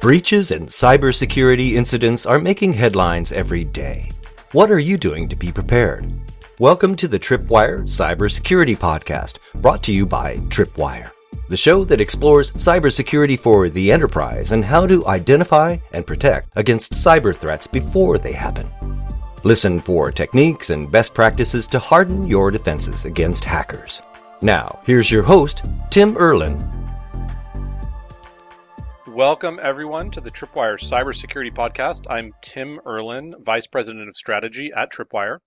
Breaches and cybersecurity incidents are making headlines every day. What are you doing to be prepared? Welcome to the Tripwire Cybersecurity Podcast, brought to you by Tripwire, the show that explores cybersecurity for the enterprise and how to identify and protect against cyber threats before they happen. Listen for techniques and best practices to harden your defenses against hackers. Now, here's your host, Tim Erlin, Welcome, everyone, to the Tripwire Cybersecurity Podcast. I'm Tim Erlin, Vice President of Strategy at Tripwire.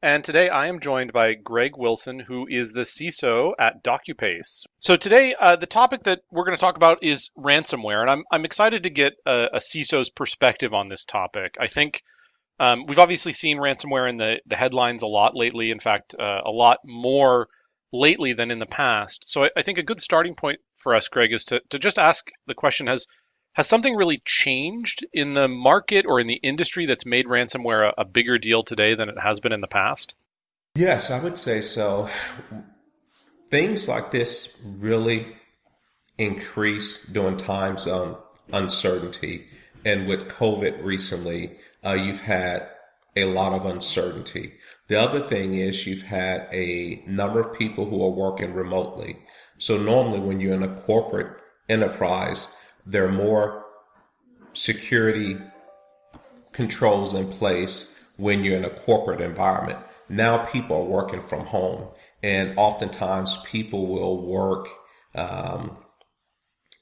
And today I am joined by Greg Wilson, who is the CISO at DocuPace. So today, uh, the topic that we're going to talk about is ransomware. And I'm, I'm excited to get a, a CISO's perspective on this topic. I think um, we've obviously seen ransomware in the, the headlines a lot lately. In fact, uh, a lot more lately than in the past. So I, I, think a good starting point for us, Greg, is to, to just ask the question has has something really changed in the market or in the industry that's made ransomware a, a bigger deal today than it has been in the past? Yes, I would say so. Things like this really increase during times of uncertainty. And with COVID recently, uh, you've had a lot of uncertainty. The other thing is you've had a number of people who are working remotely. So normally when you're in a corporate enterprise, there are more security controls in place when you're in a corporate environment. Now people are working from home and oftentimes people will work, um,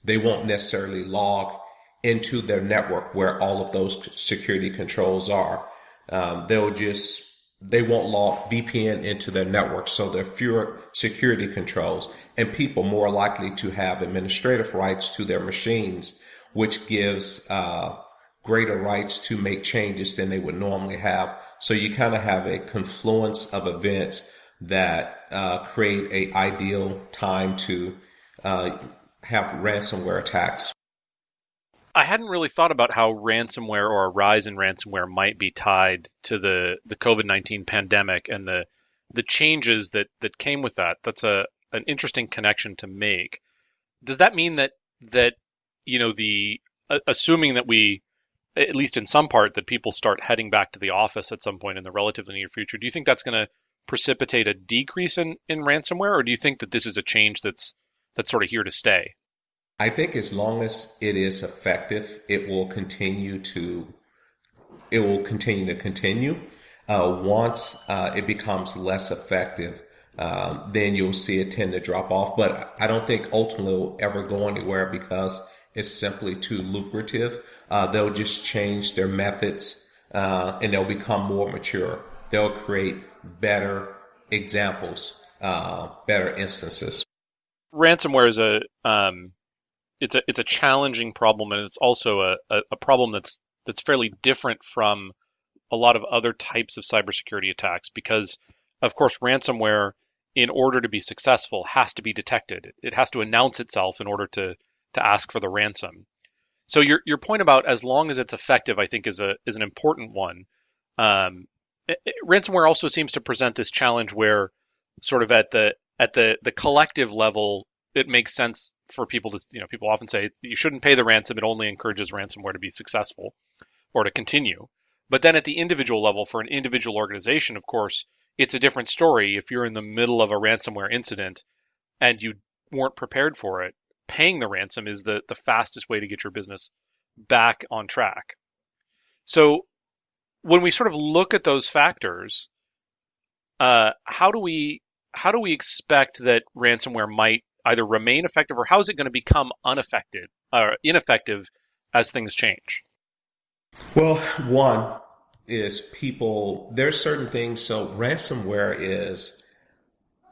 they won't necessarily log into their network where all of those security controls are. Um, they'll just they won't log VPN into their network, so there are fewer security controls and people more likely to have administrative rights to their machines, which gives uh, greater rights to make changes than they would normally have. So you kind of have a confluence of events that uh, create a ideal time to uh, have ransomware attacks. I hadn't really thought about how ransomware or a rise in ransomware might be tied to the, the COVID nineteen pandemic and the the changes that, that came with that. That's a an interesting connection to make. Does that mean that that you know the assuming that we at least in some part that people start heading back to the office at some point in the relatively near future, do you think that's going to precipitate a decrease in, in ransomware, or do you think that this is a change that's that's sort of here to stay? I think as long as it is effective, it will continue to it will continue to continue. Uh, once uh, it becomes less effective, um, then you'll see it tend to drop off. But I don't think ultimately it'll ever go anywhere because it's simply too lucrative. Uh, they'll just change their methods uh, and they'll become more mature. They'll create better examples, uh, better instances. Ransomware is a um it's a it's a challenging problem, and it's also a, a, a problem that's that's fairly different from a lot of other types of cybersecurity attacks because, of course, ransomware, in order to be successful, has to be detected. It has to announce itself in order to to ask for the ransom. So your your point about as long as it's effective, I think, is a is an important one. Um, it, ransomware also seems to present this challenge where, sort of at the at the the collective level, it makes sense for people to, you know, people often say you shouldn't pay the ransom. It only encourages ransomware to be successful or to continue. But then at the individual level, for an individual organization, of course, it's a different story. If you're in the middle of a ransomware incident and you weren't prepared for it, paying the ransom is the, the fastest way to get your business back on track. So when we sort of look at those factors, uh, how do we how do we expect that ransomware might either remain effective or how is it going to become unaffected or ineffective as things change? Well, one is people, there's certain things. So ransomware is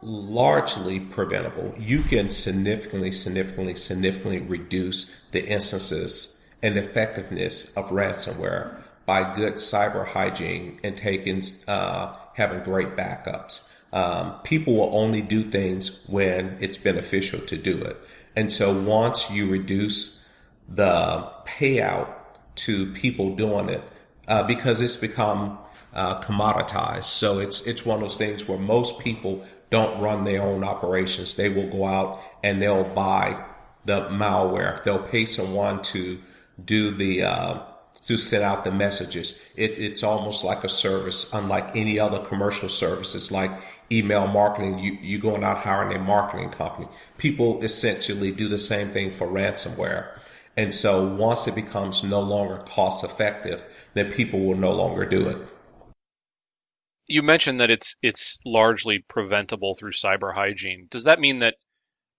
largely preventable. You can significantly, significantly, significantly reduce the instances and effectiveness of ransomware by good cyber hygiene and taking, uh, having great backups. Um, people will only do things when it's beneficial to do it. And so once you reduce the payout to people doing it, uh, because it's become uh, commoditized. So it's it's one of those things where most people don't run their own operations. They will go out and they'll buy the malware. They'll pay someone to do the uh, to send out the messages. It, it's almost like a service, unlike any other commercial service. It's like email marketing. You you going out hiring a marketing company. People essentially do the same thing for ransomware. And so once it becomes no longer cost effective, then people will no longer do it. You mentioned that it's it's largely preventable through cyber hygiene. Does that mean that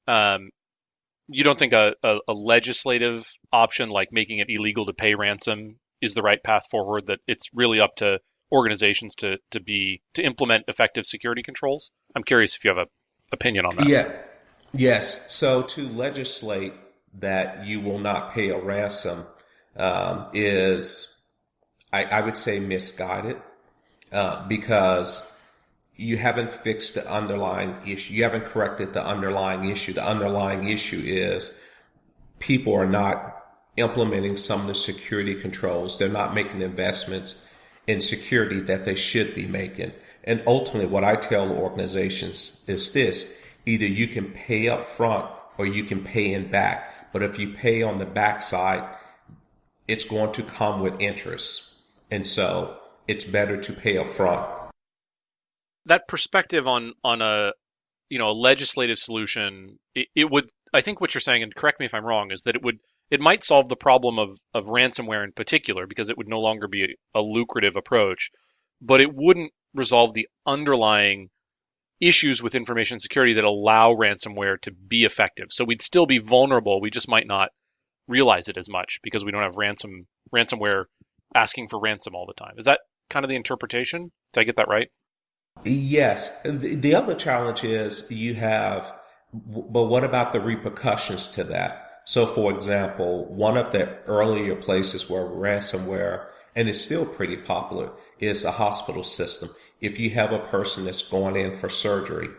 um, you don't think a, a, a, legislative option like making it illegal to pay ransom is the right path forward? That it's really up to organizations to to be to implement effective security controls. I'm curious if you have a opinion on that. Yeah. Yes. So to legislate that you will not pay a ransom um, is, I, I, would say, misguided uh, because you haven't fixed the underlying issue. You haven't corrected the underlying issue. The underlying issue is people are not implementing some of the security controls. They're not making investments in security that they should be making. And ultimately, what I tell organizations is this either you can pay up front or you can pay in back. But if you pay on the backside, it's going to come with interest. And so it's better to pay up front that perspective on on a you know a legislative solution, it, it would I think what you're saying, and correct me if I'm wrong, is that it would it might solve the problem of of ransomware in particular because it would no longer be a, a lucrative approach, but it wouldn't resolve the underlying issues with information security that allow ransomware to be effective. So we'd still be vulnerable. We just might not realize it as much because we don't have ransom ransomware asking for ransom all the time. Is that kind of the interpretation? Did I get that right? Yes. The, the other challenge is you have, but what about the repercussions to that? So, for example, one of the earlier places where ransomware, and it's still pretty popular, is a hospital system. If you have a person that's going in for surgery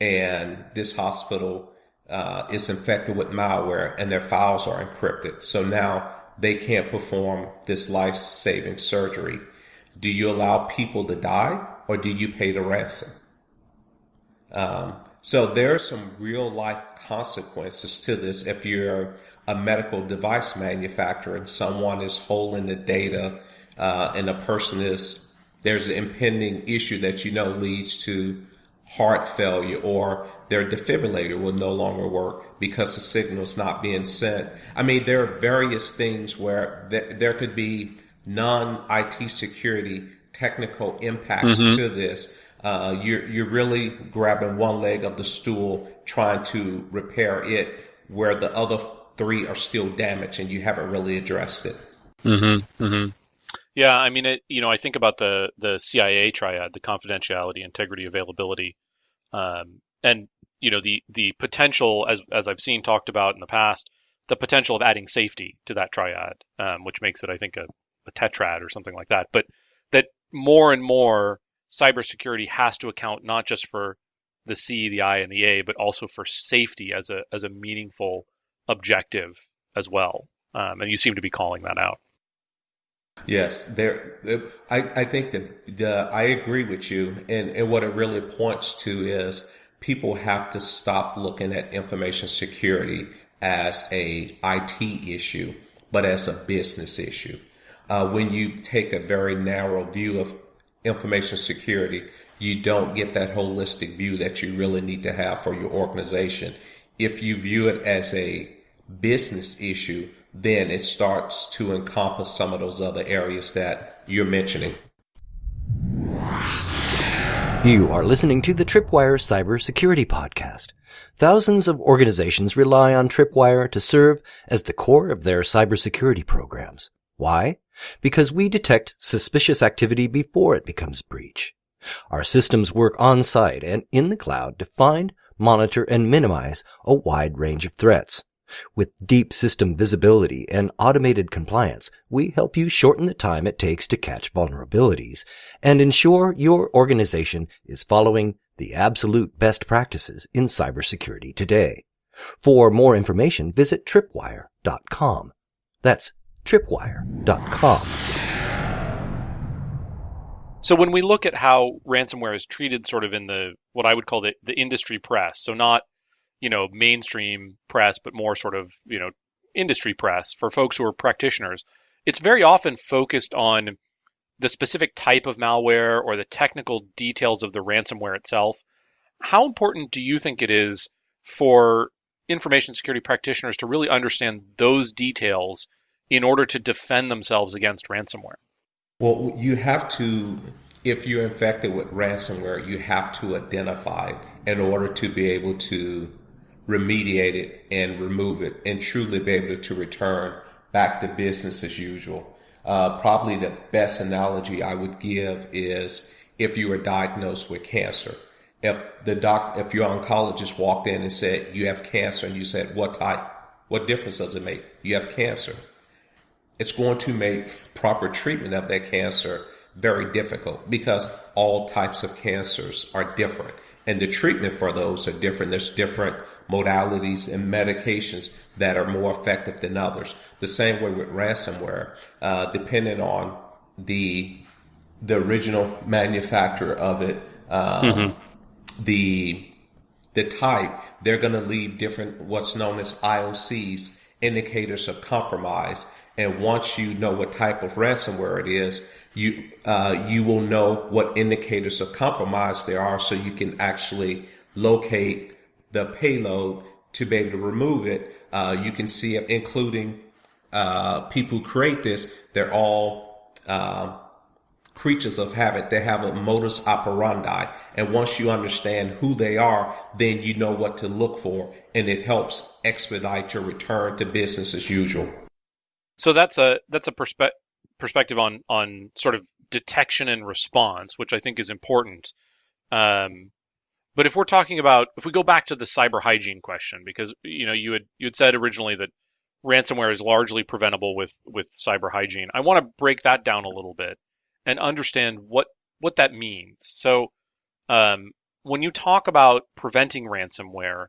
and this hospital uh, is infected with malware and their files are encrypted, so now they can't perform this life saving surgery. Do you allow people to die or do you pay the ransom? Um, so there are some real life consequences to this if you're a medical device manufacturer and someone is holding the data uh, and a person is there's an impending issue that you know leads to heart failure or their defibrillator will no longer work because the signal is not being sent. I mean, there are various things where th- there could be non IT security technical impacts mm-hmm. to this. Uh, you're you're really grabbing one leg of the stool, trying to repair it, where the other three are still damaged, and you haven't really addressed it. Mm-hmm. Mm-hmm. Yeah, I mean, it, you know, I think about the the CIA triad: the confidentiality, integrity, availability, um, and you know the the potential, as as I've seen talked about in the past, the potential of adding safety to that triad, um, which makes it, I think, a, a tetrad or something like that. But more and more cybersecurity has to account not just for the C, the I, and the A, but also for safety as a as a meaningful objective as well. Um, and you seem to be calling that out. Yes, there. I, I think that the, I agree with you, and and what it really points to is people have to stop looking at information security as a IT issue, but as a business issue uh, when you take a very narrow view of information security, you don't get that holistic view that you really need to have for your organization. If you view it as a business issue, then it starts to encompass some of those other areas that you're mentioning. You are listening to the Tripwire Cybersecurity Podcast. Thousands of organizations rely on Tripwire to serve as the core of their cybersecurity programs. Why? Because we detect suspicious activity before it becomes breach. Our systems work on site and in the cloud to find, monitor, and minimize a wide range of threats. With deep system visibility and automated compliance, we help you shorten the time it takes to catch vulnerabilities and ensure your organization is following the absolute best practices in cybersecurity today. For more information, visit tripwire.com. That's tripwire.com. So when we look at how ransomware is treated sort of in the what I would call the, the industry press, so not, you know, mainstream press, but more sort of, you know, industry press, for folks who are practitioners, it's very often focused on the specific type of malware or the technical details of the ransomware itself. How important do you think it is for information security practitioners to really understand those details in order to defend themselves against ransomware? Well, you have to, if you're infected with ransomware, you have to identify it in order to be able to remediate it and remove it and truly be able to return back to business as usual. Uh, probably the best analogy I would give is if you were diagnosed with cancer. If the doc, if your oncologist walked in and said you have cancer, and you said what type, what difference does it make? You have cancer. It's going to make proper treatment of that cancer very difficult because all types of cancers are different and the treatment for those are different. There's different modalities and medications that are more effective than others. The same way with ransomware, uh, depending on the the original manufacturer of it, um, mm-hmm. the the type, they're going to leave different what's known as IOCs, indicators of compromise. And once you know what type of ransomware it is, you uh, you will know what indicators of compromise there are, so you can actually locate the payload to be able to remove it. Uh, you can see including uh, people who create this. They're all uh, creatures of habit. They have a modus operandi, and once you understand who they are, then you know what to look for, and it helps expedite your return to business as usual. So that's a that's a perspective perspective on on sort of detection and response, which I think is important. Um, but if we're talking about if we go back to the cyber hygiene question, because you know you had you had said originally that ransomware is largely preventable with with cyber hygiene. I want to break that down a little bit and understand what what that means. So um, when you talk about preventing ransomware,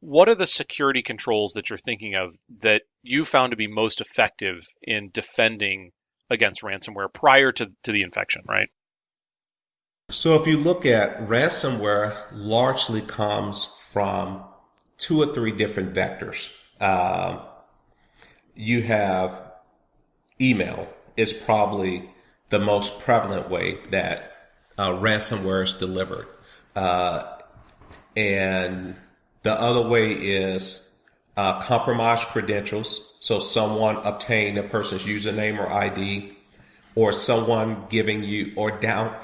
what are the security controls that you're thinking of that you found to be most effective in defending against ransomware prior to, to the infection, right? So if you look at ransomware, largely comes from two or three different vectors. Uh, you have email is probably the most prevalent way that uh, ransomware is delivered, uh, and the other way is uh, compromised credentials. So someone obtained a person's username or ID, or someone giving you or down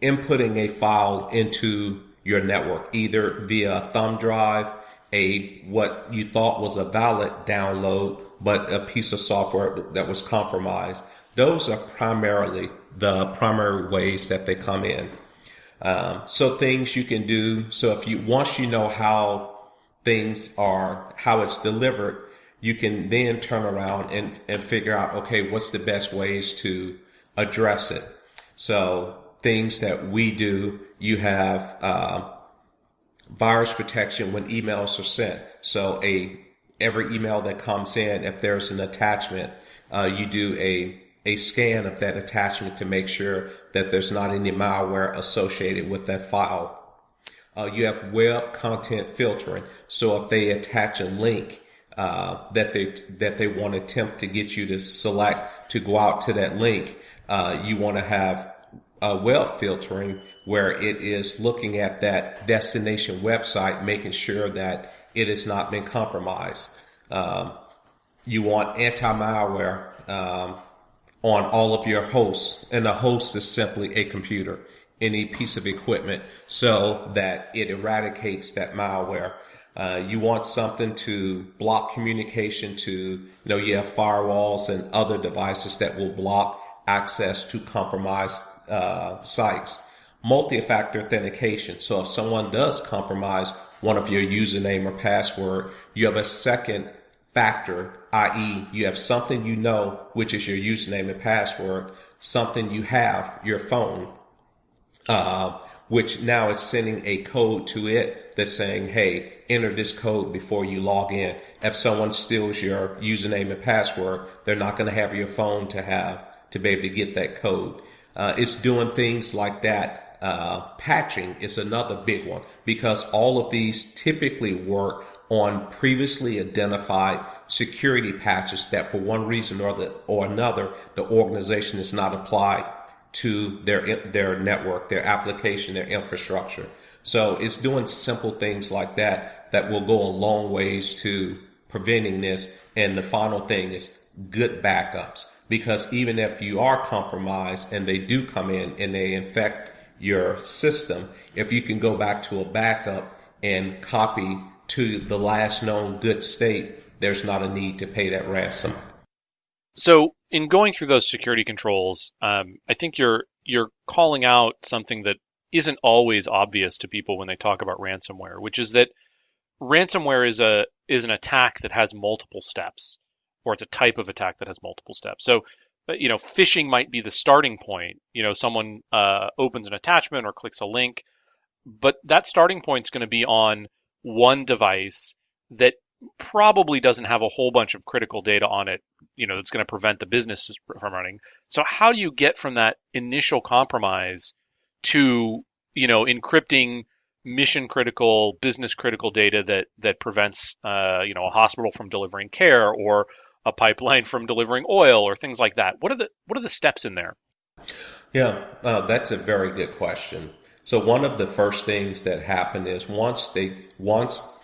inputting a file into your network, either via thumb drive, a what you thought was a valid download, but a piece of software that was compromised. Those are primarily the primary ways that they come in. Um, so things you can do. So if you once you know how things are, how it's delivered, you can then turn around and, and figure out, okay, what's the best ways to address it. So things that we do, you have, uh, virus protection when emails are sent. So a, every email that comes in, if there's an attachment, uh, you do a, a scan of that attachment to make sure that there's not any malware associated with that file. Uh, you have web content filtering. So if they attach a link uh, that they that they want to attempt to get you to select to go out to that link, uh, you want to have a web filtering where it is looking at that destination website, making sure that it has not been compromised. Um, you want anti-malware um, on all of your hosts, and a host is simply a computer any piece of equipment so that it eradicates that malware. Uh, you want something to block communication to, you know, you have firewalls and other devices that will block access to compromised uh, sites. Multi-factor authentication. So if someone does compromise one of your username or password, you have a second factor, i.e., you have something you know, which is your username and password, something you have, your phone, uh, which now it's sending a code to it that's saying, hey, enter this code before you log in. If someone steals your username and password, they're not going to have your phone to have to be able to get that code. Uh, it's doing things like that. Uh, patching is another big one because all of these typically work on previously identified security patches that for one reason or the, or another, the organization is not applied to their, their network, their application, their infrastructure. So it's doing simple things like that that will go a long ways to preventing this. And the final thing is good backups because even if you are compromised and they do come in and they infect your system, if you can go back to a backup and copy to the last known good state, there's not a need to pay that ransom. So, in going through those security controls, um, I think you're you're calling out something that isn't always obvious to people when they talk about ransomware, which is that ransomware is a is an attack that has multiple steps, or it's a type of attack that has multiple steps. So, uh, you know, phishing might be the starting point. You know, someone uh, opens an attachment or clicks a link, but that starting point is going to be on one device that probably doesn't have a whole bunch of critical data on it, you know, that's going to prevent the business from running. So how do you get from that initial compromise to, you know, encrypting mission critical, business critical data that that prevents, uh, you know, a hospital from delivering care or a pipeline from delivering oil or things like that? What are the what are the steps in there? Yeah, uh, that's a very good question. So one of the first things that happen is once they once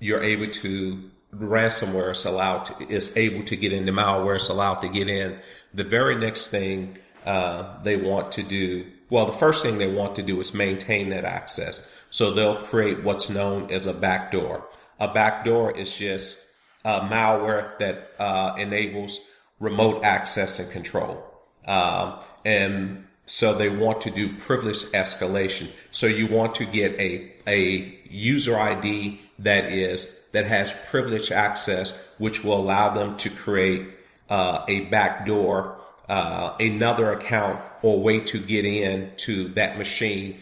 you're able to ransomware is allowed to, is able to get in the malware is allowed to get in. The very next thing uh, they want to do, well, the first thing they want to do is maintain that access. So they'll create what's known as a backdoor. A backdoor is just a malware that uh, enables remote access and control. Um, and so they want to do privilege escalation. So you want to get a, a user ID that is, that has privileged access, which will allow them to create uh, a backdoor, uh, another account or way to get in to that machine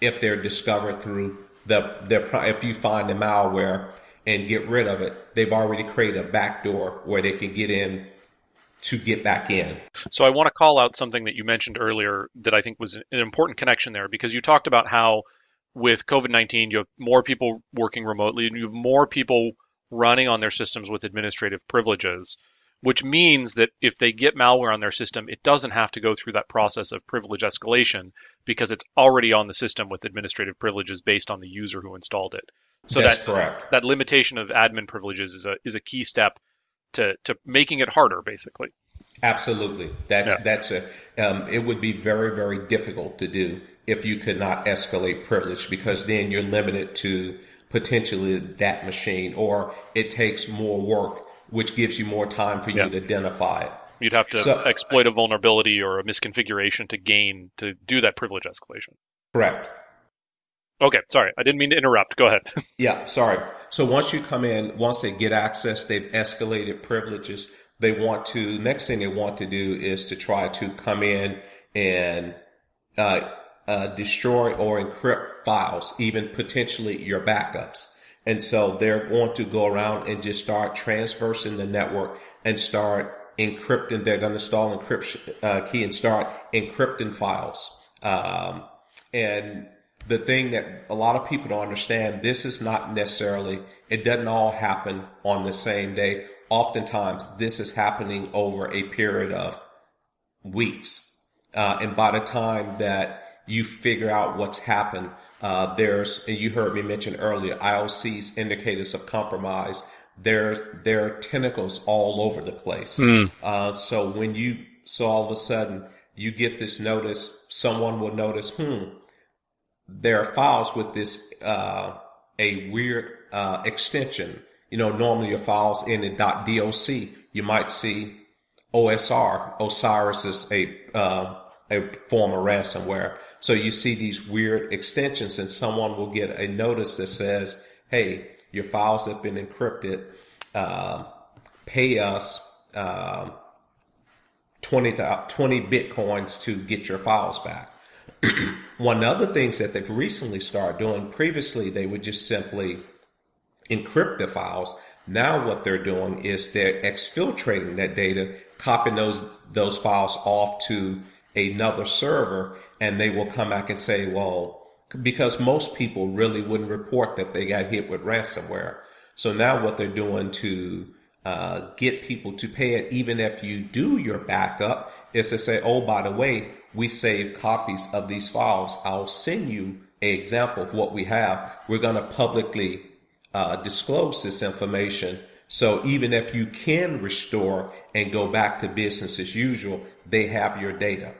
if they're discovered through the, their, if you find the malware and get rid of it, they've already created a backdoor where they can get in to get back in. So I want to call out something that you mentioned earlier that I think was an important connection there because you talked about how with COVID 19, you have more people working remotely and you have more people running on their systems with administrative privileges, which means that if they get malware on their system, it doesn't have to go through that process of privilege escalation because it's already on the system with administrative privileges based on the user who installed it. So That's that, correct. That limitation of admin privileges is a, is a key step to, to making it harder, basically. Absolutely. That's, yeah. that's a, um, it would be very, very difficult to do if you could not escalate privilege because then you're limited to potentially that machine or it takes more work, which gives you more time for you yeah. to identify it. You'd have to so, exploit a vulnerability or a misconfiguration to gain to do that privilege escalation. Correct. Okay, sorry, I didn't mean to interrupt. Go ahead. yeah, sorry. So once you come in, once they get access, they've escalated privileges. They want to, next thing they want to do is to try to come in and uh, uh, destroy or encrypt files, even potentially your backups. And so they're going to go around and just start transversing the network and start encrypting. They're going to install encryption uh, key and start encrypting files. Um, and the thing that a lot of people don't understand, this is not necessarily, it doesn't all happen on the same day. Oftentimes this is happening over a period of weeks. Uh, and by the time that you figure out what's happened, uh, there's, and you heard me mention earlier, IOC's indicators of compromise. There, there are tentacles all over the place. Mm. Uh, so when you, so all of a sudden you get this notice, someone will notice, hmm, there are files with this uh, a weird uh, extension. You know, normally your files in the .doc. You might see OSR. Osiris is a uh, a form of ransomware. So you see these weird extensions, and someone will get a notice that says, "Hey, your files have been encrypted. Uh, pay us." Uh, 20, 20 bitcoins to get your files back. One of the things that they've recently started doing, previously they would just simply encrypt the files. Now what they're doing is they're exfiltrating that data, copying those, those files off to another server, and they will come back and say, well, because most people really wouldn't report that they got hit with ransomware. So now what they're doing to uh, get people to pay it, even if you do your backup, is to say, oh, by the way, we save copies of these files. I'll send you an example of what we have. We're going to publicly uh, disclose this information. So even if you can restore and go back to business as usual, they have your data.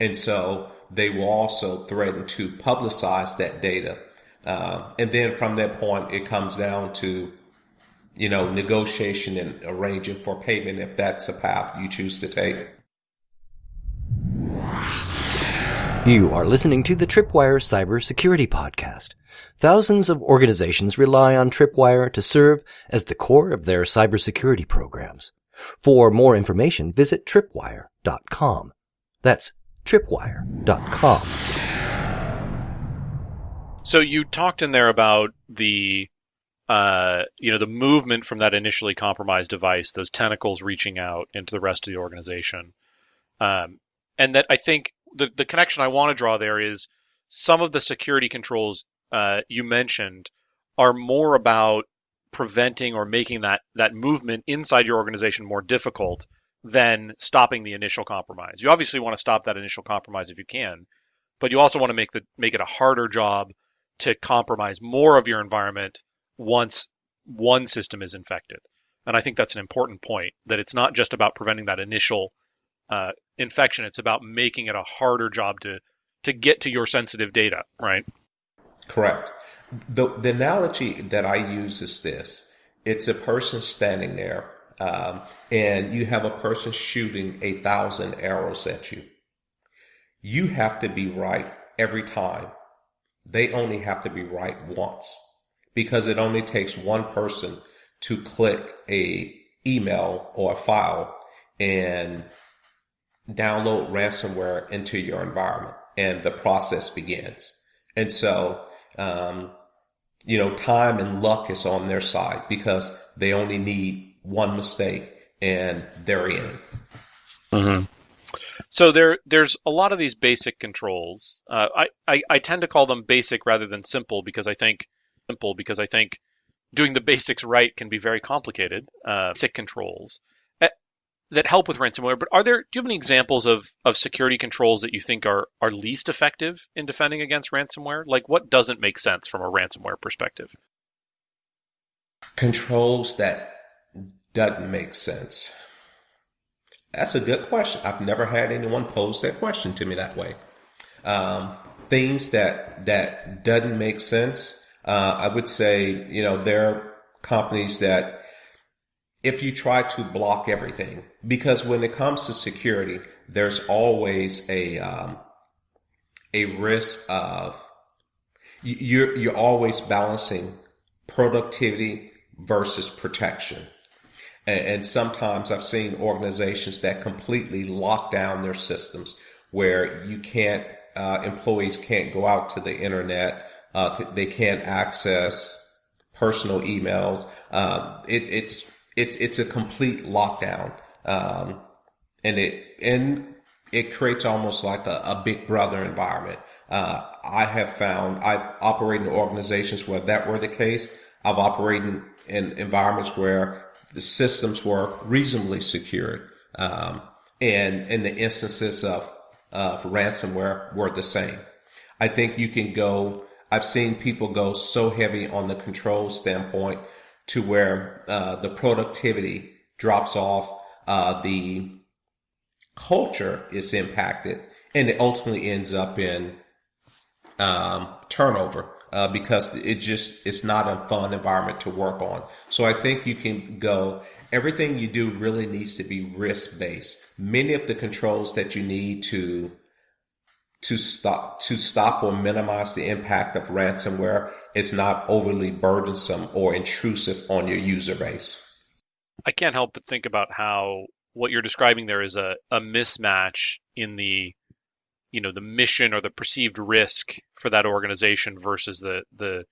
And so they will also threaten to publicize that data. Uh, and then from that point, it comes down to, you know, negotiation and arranging for payment if that's a path you choose to take. You are listening to the Tripwire Cybersecurity Podcast. Thousands of organizations rely on Tripwire to serve as the core of their cybersecurity programs. For more information, visit tripwire.com. That's tripwire.com. So you talked in there about the uh, you know the movement from that initially compromised device, those tentacles reaching out into the rest of the organization, um, and that I think the the connection I want to draw there is some of the security controls uh, you mentioned are more about preventing or making that that movement inside your organization more difficult than stopping the initial compromise. You obviously want to stop that initial compromise if you can, but you also want to make the make it a harder job to compromise more of your environment once one system is infected. And I think that's an important point that it's not just about preventing that initial uh, infection; it's about making it a harder job to to get to your sensitive data, right? Correct. The the analogy that I use is this: it's a person standing there um, and you have a person shooting a thousand arrows at you. You have to be right every time. They only have to be right once because it only takes one person to click a email or a file and download ransomware into your environment and the process begins. And so, um, you know, time and luck is on their side because they only need one mistake and they're in. Mm-hmm. So there, there's a lot of these basic controls. Uh, I, I, I tend to call them basic rather than simple because I think simple because I think doing the basics right can be very complicated. Uh, basic controls eh, that help with ransomware. But are there? Do you have any examples of of security controls that you think are are least effective in defending against ransomware? Like what doesn't make sense from a ransomware perspective? Controls that doesn't make sense? That's a good question. I've never had anyone pose that question to me that way. Um, things that that doesn't make sense. Uh, I would say, you know, there are companies that if you try to block everything, because when it comes to security, there's always a um, a risk of you're you're always balancing productivity versus protection. And, sometimes I've seen organizations that completely lock down their systems where you can't, uh, employees can't go out to the internet. Uh, they can't access personal emails. Um, it, it's, it's, it's a complete lockdown. Um, and it, and it creates almost like a, a big brother environment. Uh, I have found I've operated in organizations where that were the case. I've operated in environments where the systems were reasonably secured. Um, and, and the instances of, of ransomware were the same. I think you can go, I've seen people go so heavy on the control standpoint to where, uh, the productivity drops off, uh, the culture is impacted and it ultimately ends up in, um, turnover uh, because it just it's not a fun environment to work on. So I think you can go. Everything you do really needs to be risk based. Many of the controls that you need to to stop to stop or minimize the impact of ransomware is not overly burdensome or intrusive on your user base. I can't help but think about how what you're describing there is a, a mismatch in the you know the mission or the perceived risk for that organization versus the the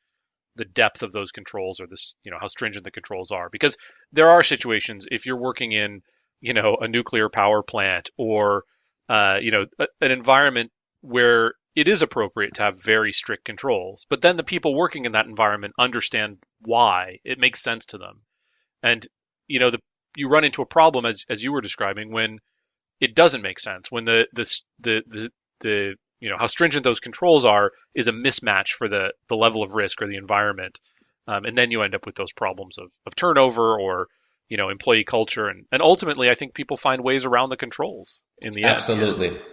the depth of those controls or this you know how stringent the controls are because there are situations if you're working in you know a nuclear power plant or uh, you know a, an environment where it is appropriate to have very strict controls. But then the people working in that environment understand why it makes sense to them. And you know, the you run into a problem as as you were describing when it doesn't make sense when the the the the, the you know how stringent those controls are is a mismatch for the the level of risk or the environment, um, and then you end up with those problems of, of turnover or you know employee culture and and ultimately I think people find ways around the controls in the Absolutely. end. Absolutely.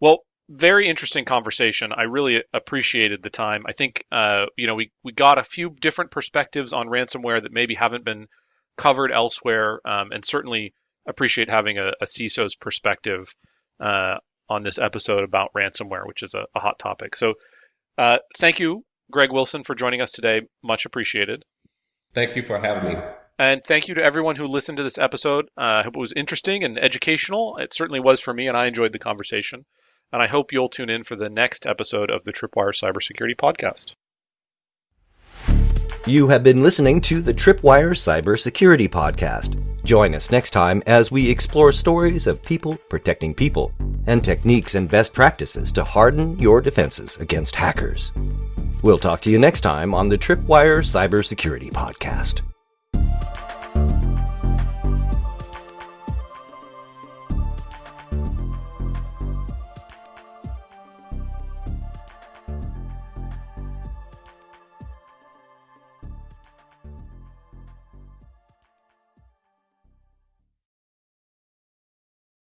Well, very interesting conversation. I really appreciated the time. I think uh, you know we we got a few different perspectives on ransomware that maybe haven't been covered elsewhere, um, and certainly appreciate having a, a CISO's perspective uh, on this episode about ransomware, which is a, a hot topic. So, uh, thank you, Greg Wilson, for joining us today. Much appreciated. Thank you for having me. And thank you to everyone who listened to this episode. Uh, I hope it was interesting and educational. It certainly was for me, and I enjoyed the conversation. And I hope you'll tune in for the next episode of the Tripwire Cybersecurity Podcast. You have been listening to the Tripwire Cybersecurity Podcast. Join us next time as we explore stories of people protecting people and techniques and best practices to harden your defenses against hackers. We'll talk to you next time on the Tripwire Cybersecurity Podcast.